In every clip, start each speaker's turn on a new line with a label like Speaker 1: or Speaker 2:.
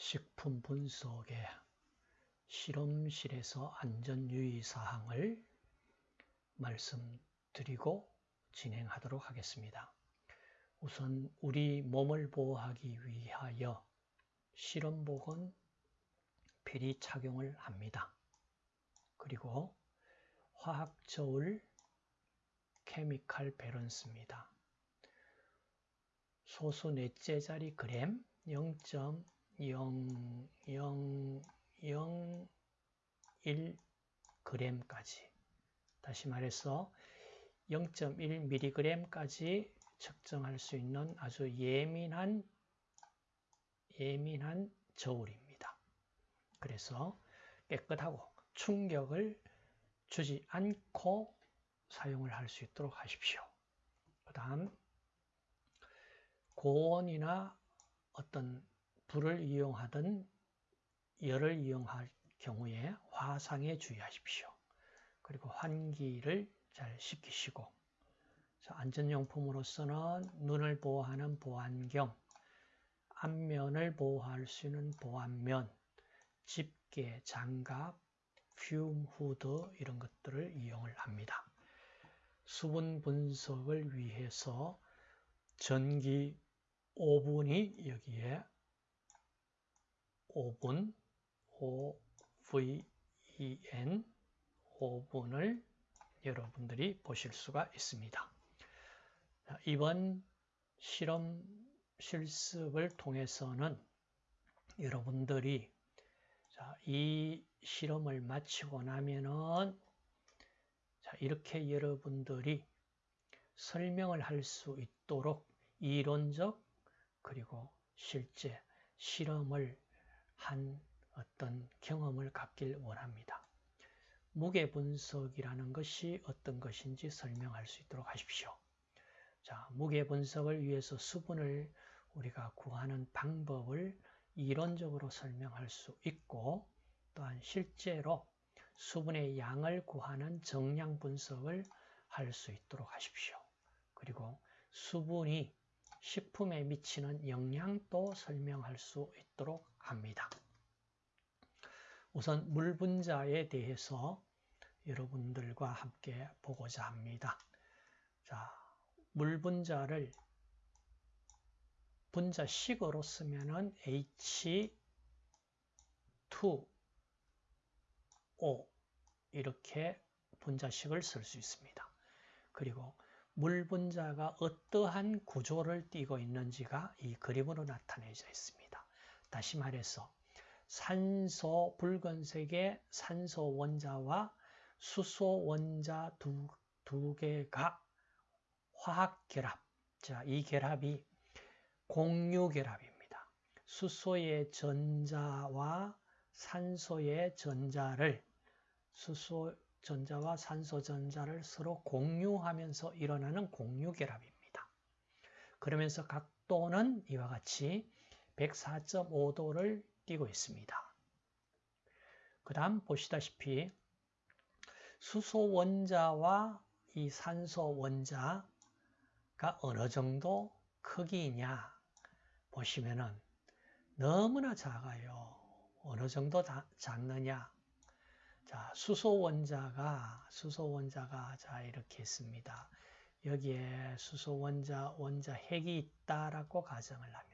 Speaker 1: 식품 분석의 실험실에서 안전유의 사항을 말씀드리고 진행하도록 하겠습니다. 우선 우리 몸을 보호하기 위하여 실험복은 필히 착용을 합니다. 그리고 화학저울 케미칼 밸런스입니다. 소수 넷째 자리 그램 0.00001g까지 다시 말해서 0.1mg까지 측정할 수 있는 아주 예민한 예민한 저울입니다. 그래서 깨끗하고 충격을 주지 않고 사용을 할 수 있도록 하십시오. 그 다음 고온이나 어떤 불을 이용하든 열을 이용할 경우에 화상에 주의하십시오. 그리고 환기를 잘 시키시고 안전용품으로서는 눈을 보호하는 보안경, 앞면을 보호할 수 있는 보안면, 집게, 장갑, 퓨움 후드 이런 것들을 이용을 합니다. 수분 분석을 위해서 전기 오븐이 여기에 오븐 OVEN 오븐을 여러분들이 보실 수가 있습니다. 이번 실험 실습을 통해서는 여러분들이 이 실험을 마치고 나면은 이렇게 여러분들이 설명을 할 수 있도록 이론적 그리고 실제 실험을 한 어떤 경험을 갖길 원합니다. 무게 분석이라는 것이 어떤 것인지 설명할 수 있도록 하십시오. 자, 무게 분석을 위해서 수분을 우리가 구하는 방법을 이론적으로 설명할 수 있고 또한 실제로 수분의 양을 구하는 정량 분석을 할 수 있도록 하십시오. 그리고 수분이 식품에 미치는 영향도 설명할 수 있도록 합니다. 우선 물 분자에 대해서 여러분들과 함께 보고자 합니다. 자, 물 분자를 분자식으로 쓰면은 H2O 이렇게 분자식을 쓸 수 있습니다. 그리고 물 분자가 어떠한 구조를 띠고 있는지가 이 그림으로 나타내져 있습니다. 다시 말해서 산소 붉은색의 산소 원자와 수소 원자 두, 두 개가 화학 결합. 자, 이 결합이 공유 결합입니다. 수소의 전자와 산소의 전자를 수소 전자와 산소 전자를 서로 공유하면서 일어나는 공유 결합입니다. 그러면서 각도는 이와 같이 104.5도를 띄고 있습니다. 그 다음 보시다시피 수소 원자와 이 산소 원자가 어느 정도 크기냐 보시면은 너무나 작아요. 어느 정도 작느냐 자, 수소 원자가 수소 원자가 자 이렇게 있습니다. 여기에 수소 원자 원자 핵이 있다라고 가정을 하면은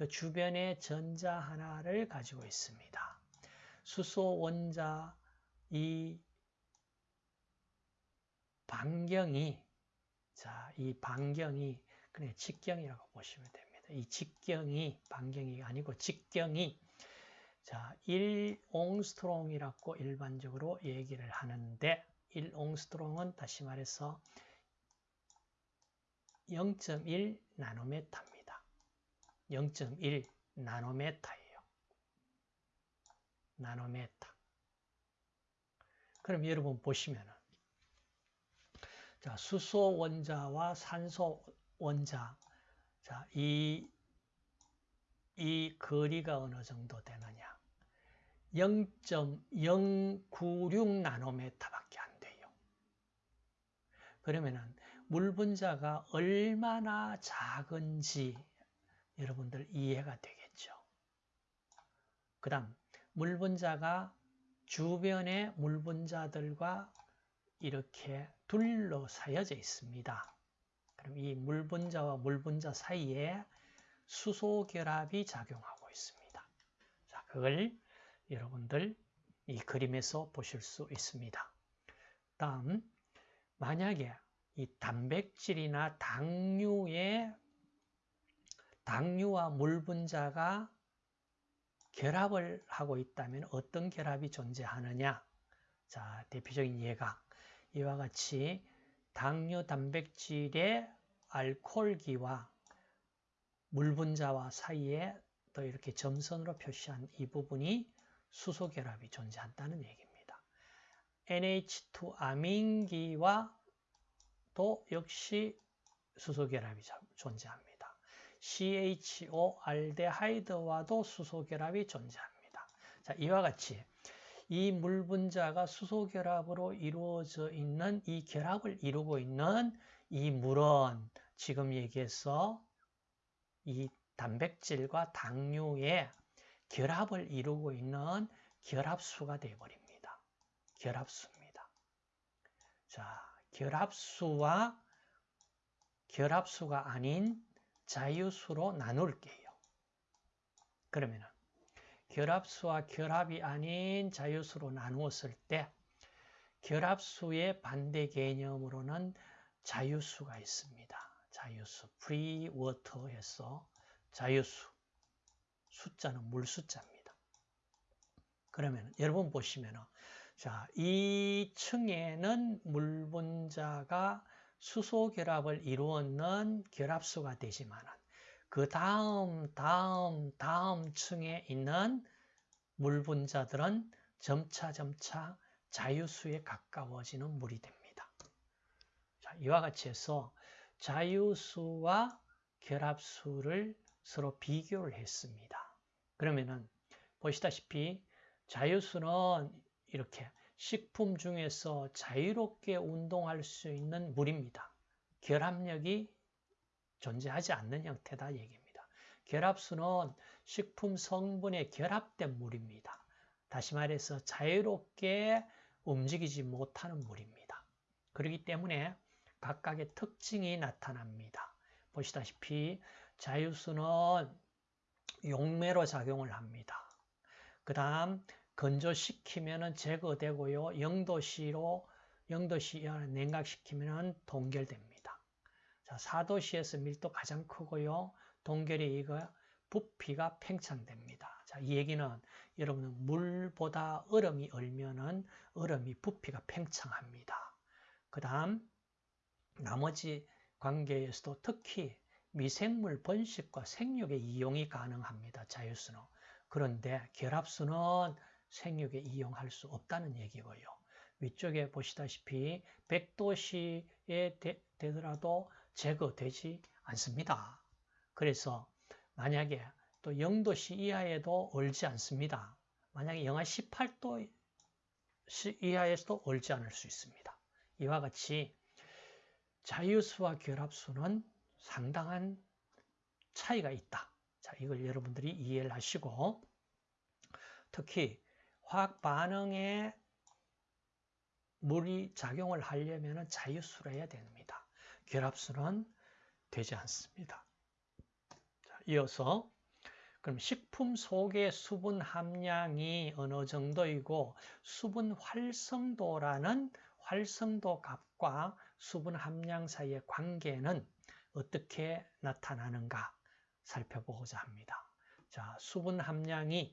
Speaker 1: 그 주변에 전자 하나를 가지고 있습니다. 수소 원자 이 반경이 자, 이 반경이 그냥 직경이라고 보시면 됩니다. 이 직경이 반경이 아니고 직경이 자, 1옹스트롱이라고 일반적으로 얘기를 하는데 1옹스트롱은 다시 말해서 0.1 나노메타입니다. 0.1 나노메타예요. 나노메타. 그럼 여러분 보시면은 자, 수소 원자와 산소 원자 자, 이, 이 거리가 어느 정도 되느냐 0.096 나노메타밖에 안 돼요. 그러면은 물 분자가 얼마나 작은지 여러분들 이해가 되겠죠. 그 다음 물 분자가 주변의 물 분자들과 이렇게 둘러싸여져 있습니다. 그럼 이 물 분자와 물 분자 사이에 수소 결합이 작용하고 있습니다. 자, 그걸 여러분들 이 그림에서 보실 수 있습니다. 다음 만약에 이 단백질이나 당류의 당류와 물 분자가 결합을 하고 있다면 어떤 결합이 존재하느냐? 자, 대표적인 예가 이와 같이 당류 단백질의 알코올기와 물 분자와 사이에 또 이렇게 점선으로 표시한 이 부분이 수소 결합이 존재한다는 얘기입니다. NH2 아민기와 또 역시 수소 결합이 존재합니다. CHO 알데하이드와도 수소 결합이 존재합니다. 자, 이와 같이 이 물 분자가 수소 결합으로 이루어져 있는 이 결합을 이루고 있는 이 물은 지금 얘기해서 이 단백질과 당류의 결합을 이루고 있는 결합수가 되어버립니다. 결합수입니다. 자, 결합수와 결합수가 아닌 자유수로 나눌게요. 그러면 결합수와 결합이 아닌 자유수로 나누었을 때 결합수의 반대 개념으로는 자유수가 있습니다. 자유수, free water에서 자유수, 숫자는 물 숫자입니다. 그러면 여러분 보시면 자, 이 층에는 물 분자가 수소 결합을 이루었는 결합수가 되지만 그 다음 다음 다음 층에 있는 물 분자들은 점차 점차 자유수에 가까워지는 물이 됩니다. 자, 이와 같이 해서 자유수와 결합수를 서로 비교를 했습니다. 그러면은 보시다시피 자유수는 이렇게 식품 중에서 자유롭게 운동할 수 있는 물입니다. 결합력이 존재하지 않는 형태다 얘기입니다. 결합수는 식품 성분에 결합된 물입니다. 다시 말해서 자유롭게 움직이지 못하는 물입니다. 그렇기 때문에 각각의 특징이 나타납니다. 보시다시피 자유수는 용매로 작용을 합니다. 그 다음 건조시키면 제거되고요. 0도씨로 0도씨 이하 냉각시키면 동결됩니다. 자, 4도씨에서 밀도 가장 크고요. 동결이 이거 부피가 팽창됩니다. 자, 이 얘기는 여러분은 물보다 얼음이 얼면은 얼음이 부피가 팽창합니다. 그 다음 나머지 관계에서도 특히 미생물 번식과 생육에 이용이 가능합니다. 자유수는. 그런데 결합수는 생육에 이용할 수 없다는 얘기고요. 위쪽에 보시다시피 100도씨에 되, 더라도 제거되지 않습니다. 그래서 만약에 또 0도씨 이하에도 얼지 않습니다. 만약에 영하 18도 이하에서도 얼지 않을 수 있습니다. 이와 같이 자유수와 결합수는 상당한 차이가 있다. 자, 이걸 여러분들이 이해를 하시고 특히 화학 반응에 물이 작용을 하려면 자유수로 해야 됩니다. 결합수는 되지 않습니다. 자, 이어서 그럼 식품 속의 수분 함량이 어느 정도이고 수분 활성도라는 활성도 값과 수분 함량 사이의 관계는 어떻게 나타나는가 살펴보고자 합니다. 자, 수분 함량이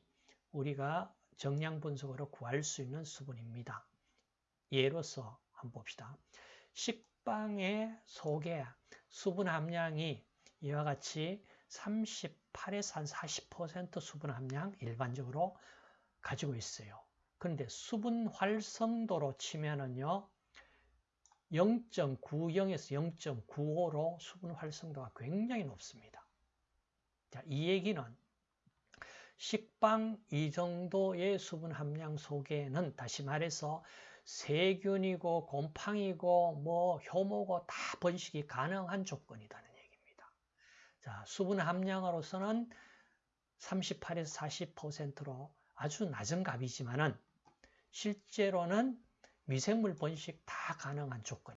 Speaker 1: 우리가 정량 분석으로 구할 수 있는 수분입니다. 예로서 한번 봅시다. 식빵의 속에 수분 함량이 이와 같이 38에서 한 40% 수분 함량 일반적으로 가지고 있어요. 그런데 수분 활성도로 치면은요, 0.90에서 0.95로 수분 활성도가 굉장히 높습니다. 자, 이 얘기는 식빵 이 정도의 수분 함량 속에는 다시 말해서 세균이고 곰팡이고 뭐 효모고 다 번식이 가능한 조건이라는 얘기입니다. 자, 수분 함량으로서는 38에서 40%로 아주 낮은 값이지만은 실제로는 미생물 번식 다 가능한 조건.